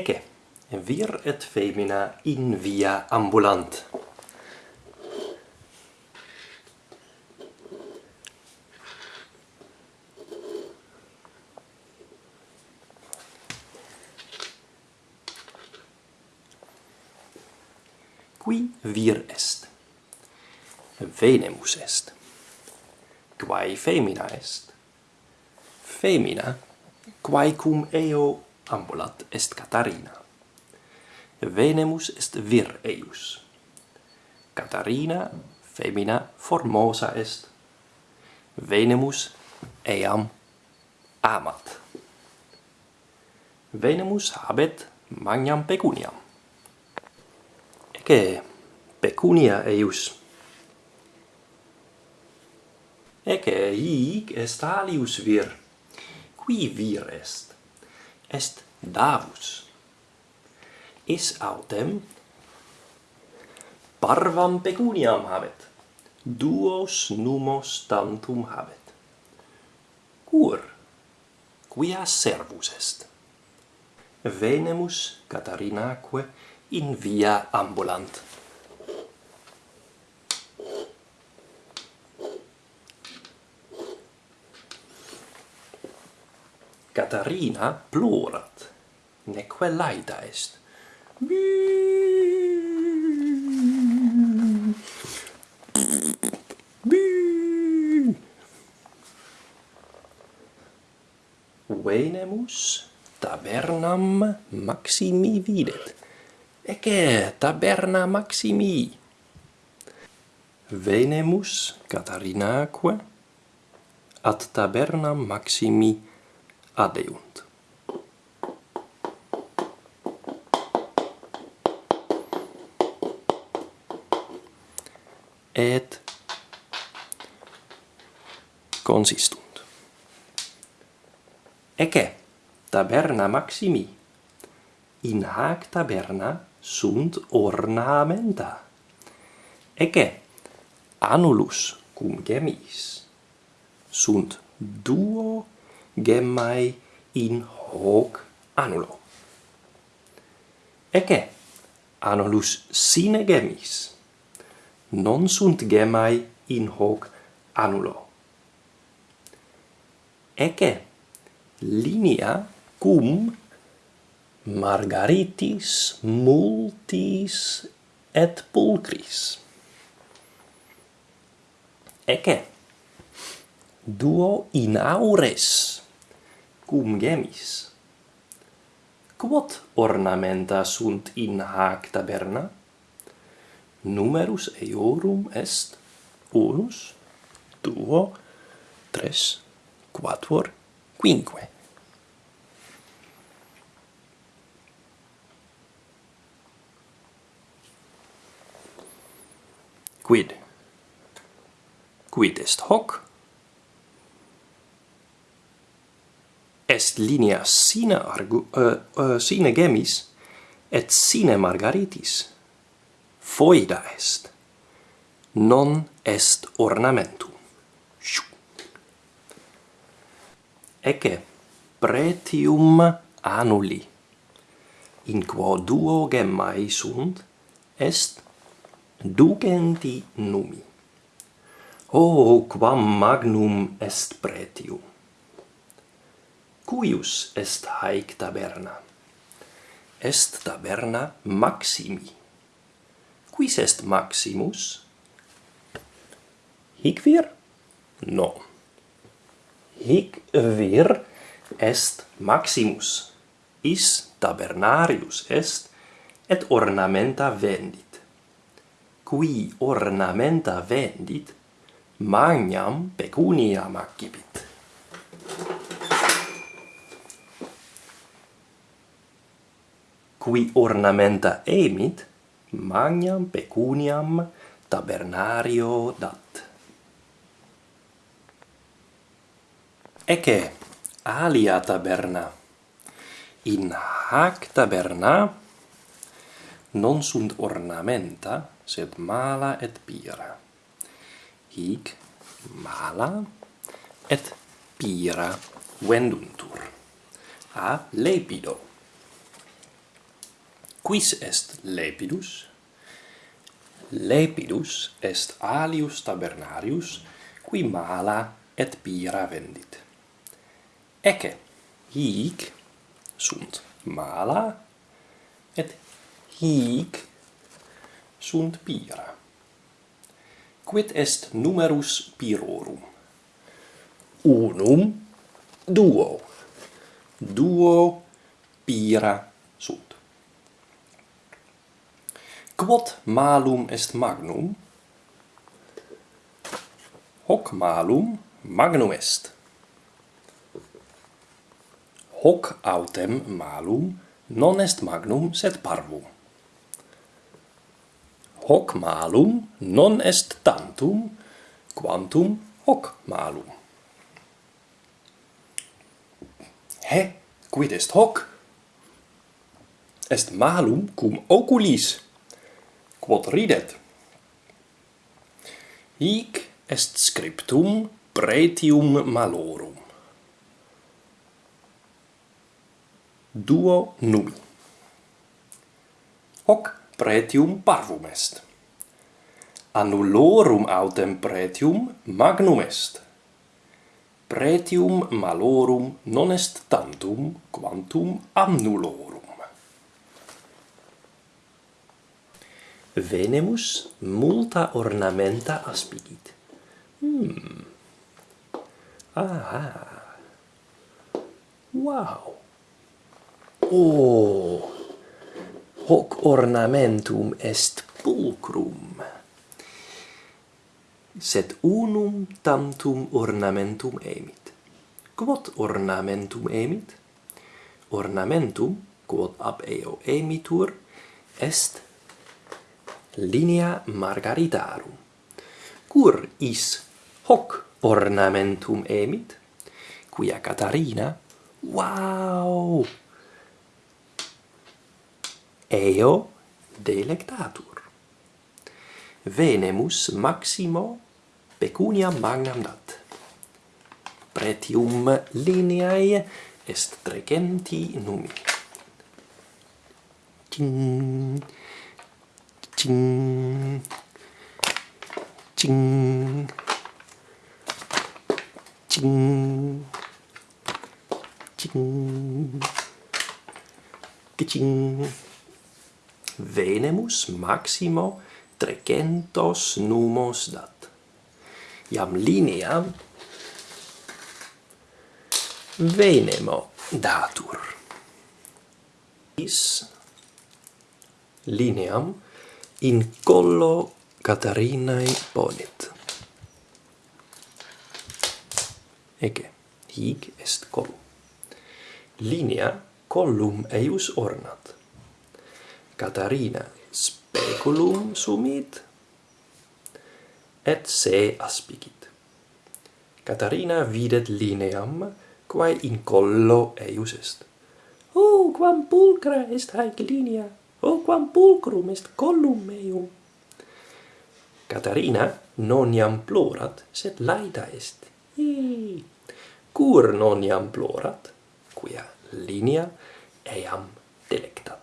Ecce, vir et femina in via ambulant. Qui vir est. Venemus est. Quae femina est. Femina, quae cum eo ambulat est Catarina. Venemus est vir eius. Catarina femina formosa est. Venemus eam amat. Venemus habet magnam pecuniam. Ecce pecunia eius. Ecce hic est alius vir. Qui vir est? est davus. Is autem parvam pecuniam habet, duos numos tantum habet. Cur, quia servus est? Venemus Catarinaque in via ambulant. Catarina plorat, neque laida est. Venemus tabernam Maximi videt. Ecce taberna Maximi. Venemus Catarinaque ad tabernam Maximi adeunt. Et consistunt. Ecce taberna maximi in hac taberna sunt ornamenta. Ecce annulus cum gemis sunt duo gemmai in hoc annulo. Ecce, annulus sine gemmis, non sunt gemmai in hoc annulo. Ecce, linea cum margaritis multis et pulcris. Ecce, duo in aures. Cum gemis? Quod ornamenta sunt in hac taberna? Numerus eorum est unus duo tres quatuor quinque. Quid? Quid est hoc? est linea sine argu uh, uh, sine gemis et sine margaritis. Foida est. Non est ornamentum. Ecce pretium annuli. In quo duo gemmae sunt est ducenti numi. O oh, quam magnum est pretium cuius est haec taberna? Est taberna maximi. Quis est maximus? Hic vir? No. Hic vir est maximus. Is tabernarius est et ornamenta vendit. Qui ornamenta vendit, magnam pecunia accipit. qui ornamenta emit, magnam pecuniam tabernario dat. Ecce alia taberna. In hac taberna non sunt ornamenta, sed mala et pira. Hic mala et pira venduntur. A lepido. Quis est lepidus? Lepidus est alius tabernarius, qui mala et pira vendit. Ece, hic sunt mala et hic sunt pira. Quid est numerus pirorum? Unum, duo. Duo pira sunt. Quod malum est magnum? Hoc malum magnum est. Hoc autem malum non est magnum sed parvum. Hoc malum non est tantum, quantum hoc malum. He, quid est hoc? Est malum cum oculis quod ridet. Hic est scriptum pretium malorum. Duo numi. Hoc pretium parvum est. Annulorum autem pretium magnum est. Pretium malorum non est tantum quantum annulorum. venemus multa ornamenta aspidit. Hmm. Ah. Wow. Oh. Hoc ornamentum est pulcrum. Sed unum tantum ornamentum emit. Quod ornamentum emit? Ornamentum, quod ab eo emitur, est linea margaritarum. Cur is hoc ornamentum emit, quia Catarina, wow! Eo delectatur. Venemus maximo pecunia magnam dat. Pretium lineae est trecenti numi. Tinn! 징, 징, 징, 징, 징. Venemus maximo trecentos numos dat. Iam linea venemo datur. Is lineam in collo Catarinae ponit. Ege, hic est collo. Linea collum eius ornat. Catarina speculum sumit, et se aspicit. Catarina videt lineam, quae in collo eius est. Oh, quam pulcra est haec linea! quam pulcrum est collum meum. Catarina non iam plorat, sed laeta est. Ii. Cur non iam plorat, quia linea eam delectat.